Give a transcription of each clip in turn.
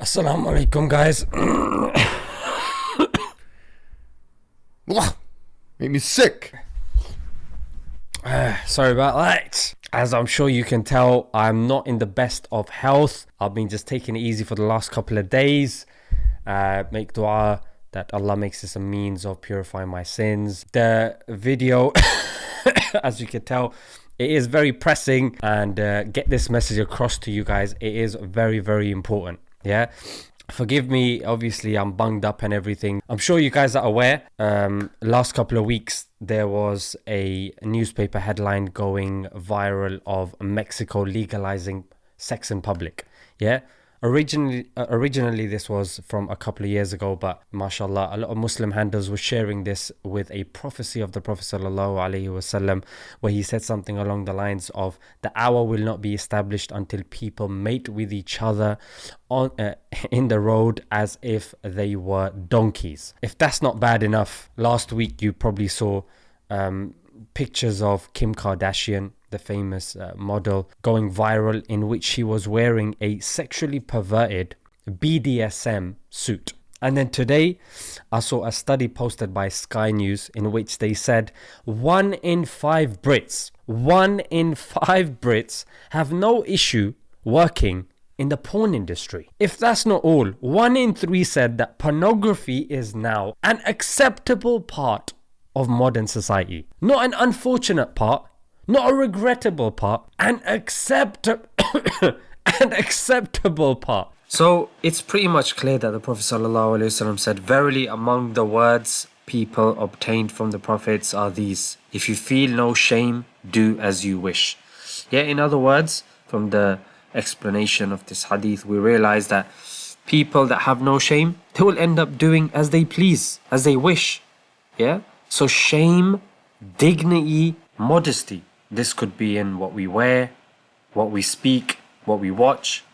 Assalamu alaikum, guys. Make me sick. Uh, sorry about that. As I'm sure you can tell, I'm not in the best of health. I've been just taking it easy for the last couple of days. Uh, make dua that Allah makes this a means of purifying my sins. The video, as you can tell, it is very pressing and uh, get this message across to you guys. It is very, very important. Yeah. Forgive me, obviously, I'm bunged up and everything. I'm sure you guys are aware. Um, last couple of weeks, there was a newspaper headline going viral of Mexico legalizing sex in public. Yeah. Originally, uh, originally this was from a couple of years ago, but mashallah, a lot of Muslim handles were sharing this with a prophecy of the Prophet wasallam, where he said something along the lines of, "The hour will not be established until people mate with each other on uh, in the road as if they were donkeys." If that's not bad enough, last week you probably saw um, pictures of Kim Kardashian the famous uh, model, going viral in which she was wearing a sexually perverted BDSM suit. And then today, I saw a study posted by Sky News in which they said one in five Brits, one in five Brits have no issue working in the porn industry. If that's not all, one in three said that pornography is now an acceptable part of modern society. Not an unfortunate part, not a regrettable part, an acceptable an acceptable part. So it's pretty much clear that the Prophet ﷺ said, Verily among the words people obtained from the prophets are these. If you feel no shame, do as you wish. Yeah, in other words, from the explanation of this hadith, we realize that people that have no shame, they will end up doing as they please, as they wish. Yeah? So shame, dignity, modesty this could be in what we wear, what we speak, what we watch,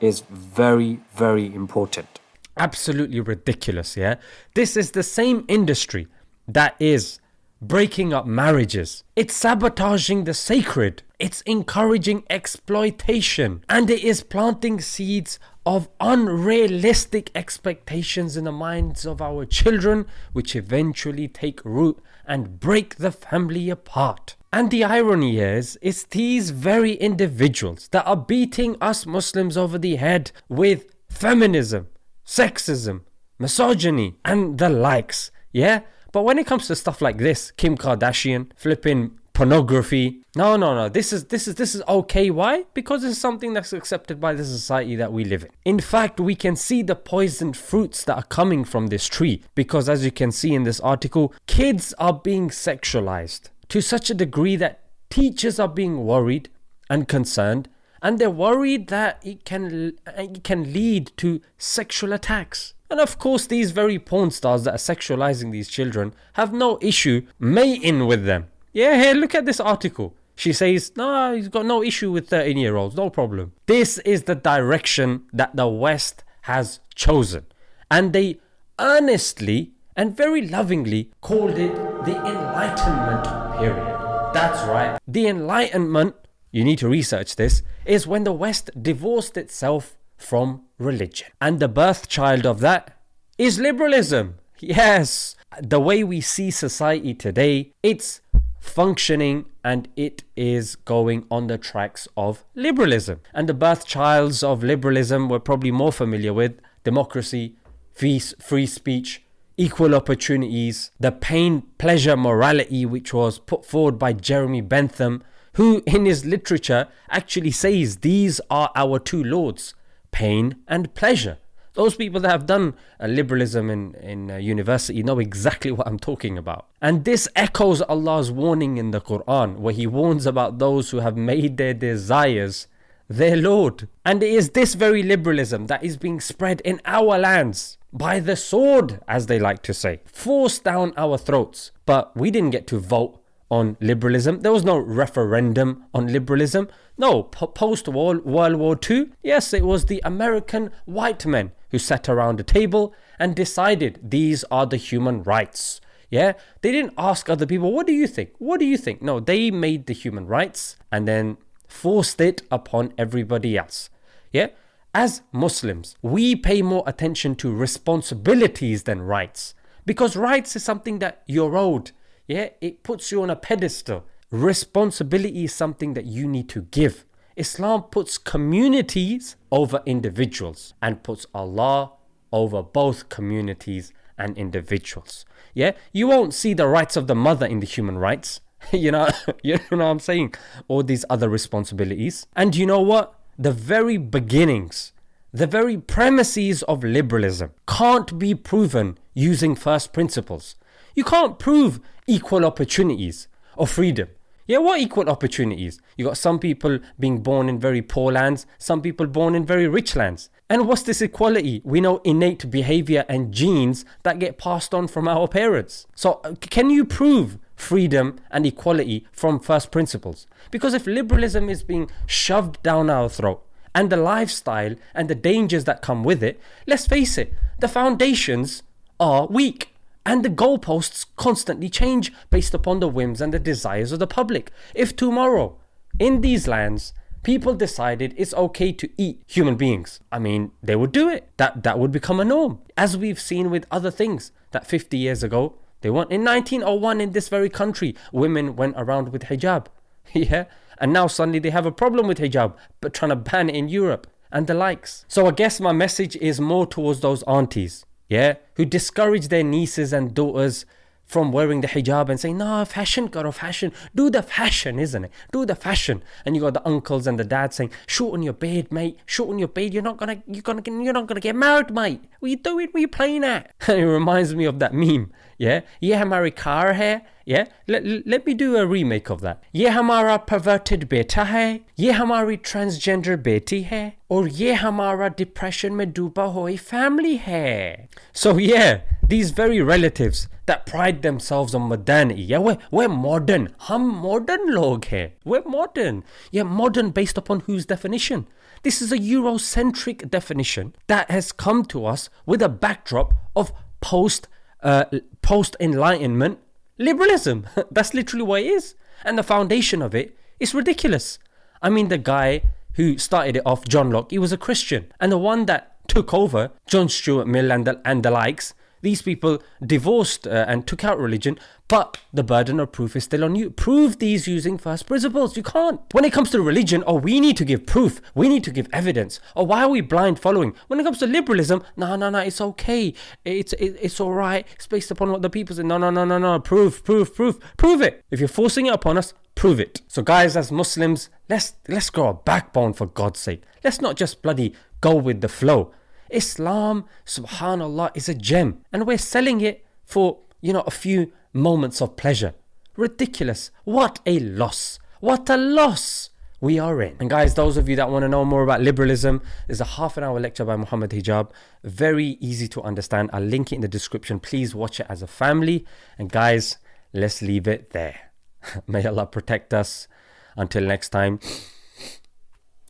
is very, very important. Absolutely ridiculous, yeah? This is the same industry that is breaking up marriages. It's sabotaging the sacred. It's encouraging exploitation. And it is planting seeds of unrealistic expectations in the minds of our children, which eventually take root and break the family apart. And the irony is, it's these very individuals that are beating us Muslims over the head with feminism, sexism, misogyny, and the likes. Yeah? But when it comes to stuff like this, Kim Kardashian, flipping pornography, no, no, no. This is this is this is okay. Why? Because it's something that's accepted by the society that we live in. In fact, we can see the poisoned fruits that are coming from this tree. Because as you can see in this article, kids are being sexualized to such a degree that teachers are being worried and concerned and they're worried that it can uh, it can lead to sexual attacks. And of course, these very porn stars that are sexualizing these children have no issue mating with them. Yeah, here, look at this article. She says, no, he's got no issue with 13 year olds, no problem. This is the direction that the West has chosen. And they earnestly and very lovingly called it the Enlightenment period. That's right. The Enlightenment, you need to research this, is when the West divorced itself from religion. And the birth child of that is liberalism. Yes, the way we see society today, it's functioning and it is going on the tracks of liberalism. And the birth childs of liberalism we're probably more familiar with democracy, free speech, equal opportunities, the pain, pleasure, morality, which was put forward by Jeremy Bentham, who in his literature actually says these are our two lords, pain and pleasure. Those people that have done uh, liberalism in, in uh, university know exactly what I'm talking about. And this echoes Allah's warning in the Quran, where He warns about those who have made their desires their Lord. And it is this very liberalism that is being spread in our lands by the sword, as they like to say, forced down our throats. But we didn't get to vote on liberalism. There was no referendum on liberalism. No, post World War II, yes, it was the American white men who sat around a table and decided these are the human rights. Yeah, they didn't ask other people, what do you think? What do you think? No, they made the human rights and then forced it upon everybody else. Yeah, As Muslims, we pay more attention to responsibilities than rights. Because rights is something that you're owed. Yeah, it puts you on a pedestal. Responsibility is something that you need to give. Islam puts communities over individuals and puts Allah over both communities and individuals. Yeah, you won't see the rights of the mother in the human rights. you know, you know what I'm saying? All these other responsibilities. And you know what? The very beginnings, the very premises of liberalism can't be proven using first principles. You can't prove equal opportunities or freedom. Yeah, what equal opportunities? You got some people being born in very poor lands, some people born in very rich lands. And what's this equality? We know innate behavior and genes that get passed on from our parents. So, uh, can you prove freedom and equality from first principles? Because if liberalism is being shoved down our throat, and the lifestyle and the dangers that come with it, let's face it, the foundations are weak and the goalposts constantly change based upon the whims and the desires of the public. If tomorrow, in these lands, people decided it's okay to eat human beings, I mean, they would do it. That that would become a norm, as we've seen with other things that 50 years ago they weren't. In 1901, in this very country, women went around with hijab. yeah, and now suddenly they have a problem with hijab, but trying to ban it in Europe and the likes. So I guess my message is more towards those aunties yeah, who discourage their nieces and daughters from wearing the hijab and saying, no, fashion, karo, fashion, do the fashion, isn't it? Do the fashion. And you got the uncles and the dad saying, shoot on your beard, mate, shoot on your beard, you're not gonna, you're gonna, you're not gonna get married, mate. What you doing? What you playing at? And it reminds me of that meme, yeah? yeah, hamari car hair. yeah? Let, let me do a remake of that. Ye hamara perverted beta hai, ye hamari transgender beti hai, or ye hamara depression me duba hoi family hai. So yeah, these very relatives that pride themselves on modernity. Yeah, we're, we're modern. Hum modern log here. We're modern. Yeah, modern based upon whose definition? This is a Eurocentric definition that has come to us with a backdrop of post uh, post enlightenment liberalism. That's literally what it is. And the foundation of it is ridiculous. I mean, the guy who started it off, John Locke, he was a Christian. And the one that took over, John Stuart Mill and the, and the likes, these people divorced uh, and took out religion, but the burden of proof is still on you. Prove these using first principles. You can't. When it comes to religion, oh, we need to give proof. We need to give evidence. Oh, why are we blind following? When it comes to liberalism, no, no, no, it's okay. It's it, it's all right. It's based upon what the people say. No, no, no, no, no. Proof, proof, proof, prove it. If you're forcing it upon us, prove it. So, guys, as Muslims, let's let's grow a backbone for God's sake. Let's not just bloody go with the flow. Islam, subhanallah, is a gem. And we're selling it for, you know, a few moments of pleasure. Ridiculous. What a loss. What a loss we are in. And guys, those of you that want to know more about liberalism, there's a half an hour lecture by Muhammad Hijab. Very easy to understand. I'll link it in the description. Please watch it as a family. And guys, let's leave it there. May Allah protect us. Until next time.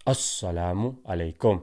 Assalamu alaikum.